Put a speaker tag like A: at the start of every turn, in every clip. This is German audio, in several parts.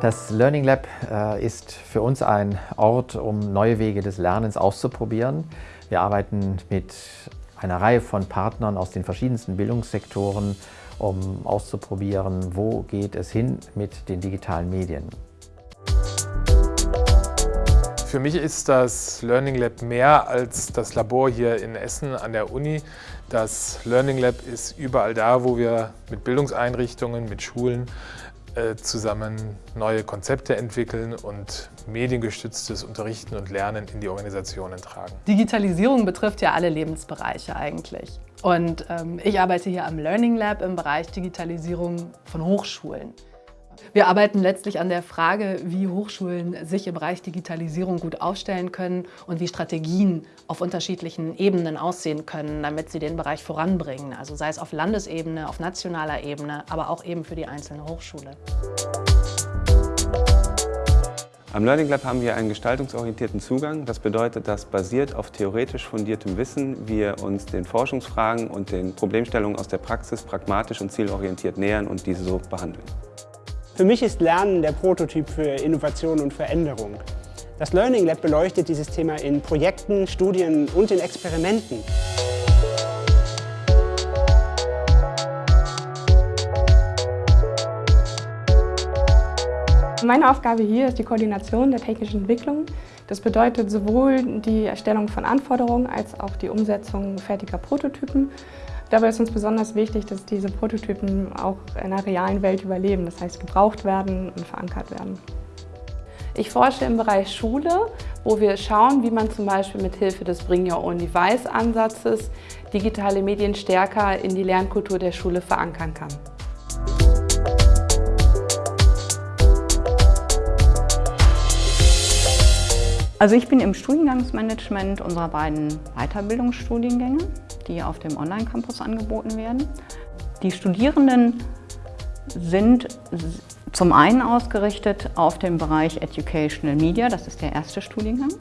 A: Das Learning Lab äh, ist für uns ein Ort, um neue Wege des Lernens auszuprobieren. Wir arbeiten mit einer Reihe von Partnern aus den verschiedensten Bildungssektoren, um auszuprobieren, wo geht es hin mit den digitalen Medien.
B: Für mich ist das Learning Lab mehr als das Labor hier in Essen an der Uni. Das Learning Lab ist überall da, wo wir mit Bildungseinrichtungen, mit Schulen zusammen neue Konzepte entwickeln und mediengestütztes Unterrichten und Lernen in die Organisationen tragen.
C: Digitalisierung betrifft ja alle Lebensbereiche eigentlich. Und ähm, ich arbeite hier am Learning Lab im Bereich Digitalisierung von Hochschulen. Wir arbeiten letztlich an der Frage, wie Hochschulen sich im Bereich Digitalisierung gut aufstellen können und wie Strategien auf unterschiedlichen Ebenen aussehen können, damit sie den Bereich voranbringen. Also sei es auf Landesebene, auf nationaler Ebene, aber auch eben für die einzelne Hochschule.
D: Am Learning Lab haben wir einen gestaltungsorientierten Zugang. Das bedeutet, dass basiert auf theoretisch fundiertem Wissen wir uns den Forschungsfragen und den Problemstellungen aus der Praxis pragmatisch und zielorientiert nähern und diese so behandeln.
E: Für mich ist Lernen der Prototyp für Innovation und Veränderung. Das Learning Lab beleuchtet dieses Thema in Projekten, Studien und in Experimenten.
F: Meine Aufgabe hier ist die Koordination der technischen Entwicklung. Das bedeutet sowohl die Erstellung von Anforderungen als auch die Umsetzung fertiger Prototypen. Dabei ist uns besonders wichtig, dass diese Prototypen auch in der realen Welt überleben, das heißt gebraucht werden und verankert werden. Ich forsche im Bereich Schule, wo wir schauen, wie man zum Beispiel mit Hilfe des Bring Your Own Device Ansatzes digitale Medien stärker in die Lernkultur der Schule verankern kann.
G: Also ich bin im Studiengangsmanagement unserer beiden Weiterbildungsstudiengänge die auf dem Online-Campus angeboten werden. Die Studierenden sind zum einen ausgerichtet auf den Bereich Educational Media, das ist der erste Studiengang.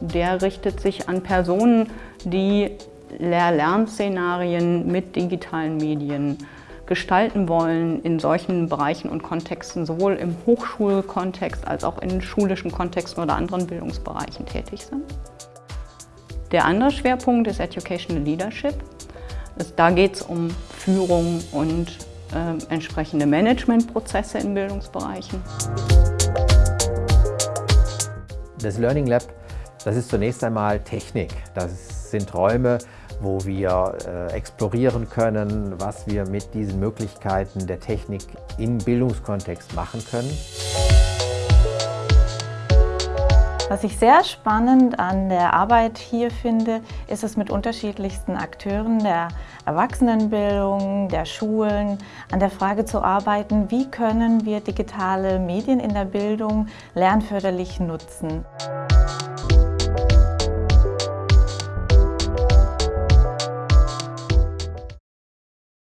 G: Der richtet sich an Personen, die Lehr-Lern-Szenarien mit digitalen Medien gestalten wollen in solchen Bereichen und Kontexten, sowohl im Hochschulkontext als auch in schulischen Kontexten oder anderen Bildungsbereichen tätig sind. Der andere Schwerpunkt ist Educational Leadership. Da geht es um Führung und äh, entsprechende Managementprozesse in Bildungsbereichen.
A: Das Learning Lab, das ist zunächst einmal Technik. Das sind Räume, wo wir äh, explorieren können, was wir mit diesen Möglichkeiten der Technik im Bildungskontext machen können.
H: Was ich sehr spannend an der Arbeit hier finde, ist es mit unterschiedlichsten Akteuren der Erwachsenenbildung, der Schulen, an der Frage zu arbeiten, wie können wir digitale Medien in der Bildung lernförderlich nutzen.